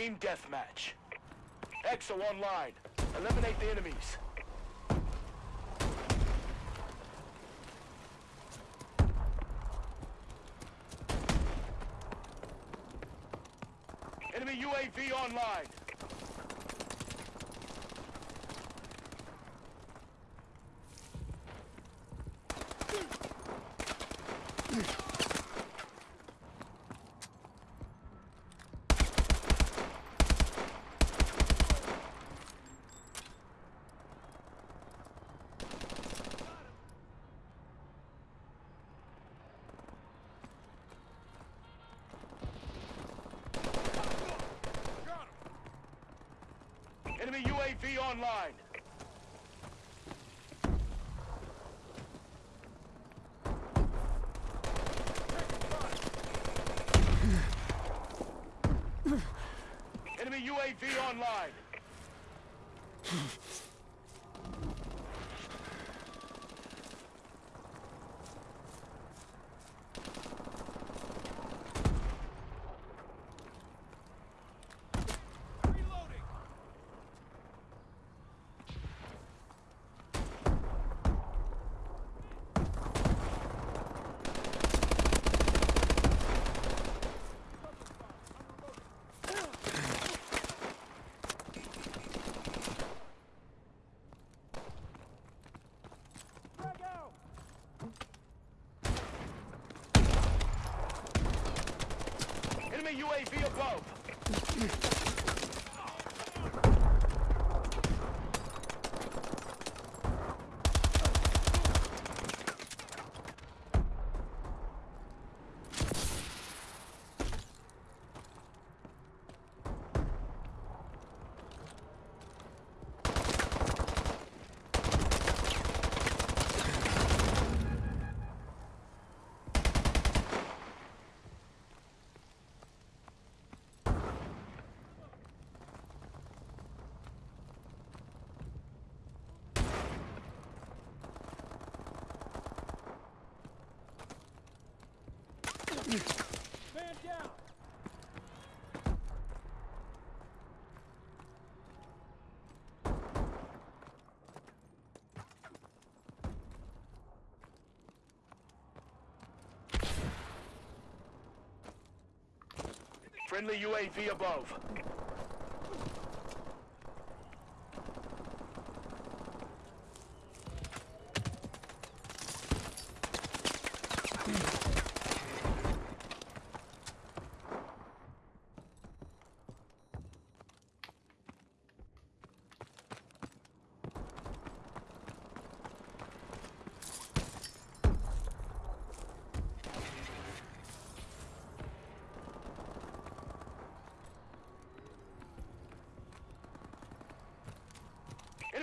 Team deathmatch. EXO online. Eliminate the enemies. Enemy UAV online. Enemy UAV online. Enemy UAV online. Enemy UAV above. Friendly UAV above.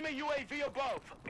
Enemy UAV above.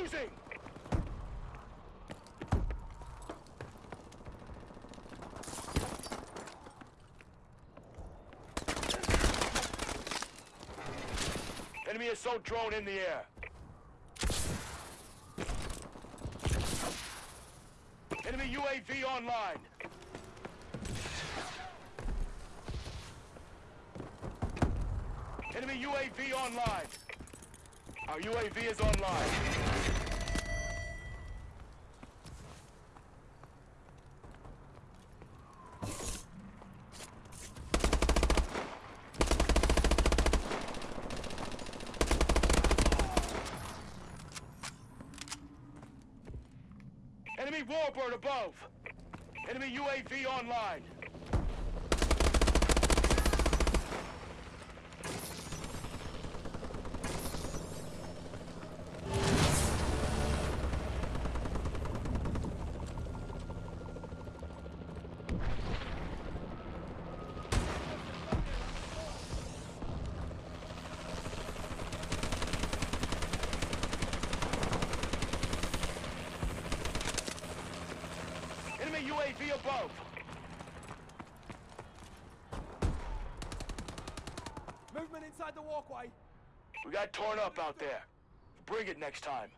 Losing! Enemy assault drone in the air. Enemy UAV online. Enemy UAV online. Our UAV is online. Warbird above. Enemy UAV online. Enemy UAV above. Movement inside the walkway. We got torn up out there. Bring it next time.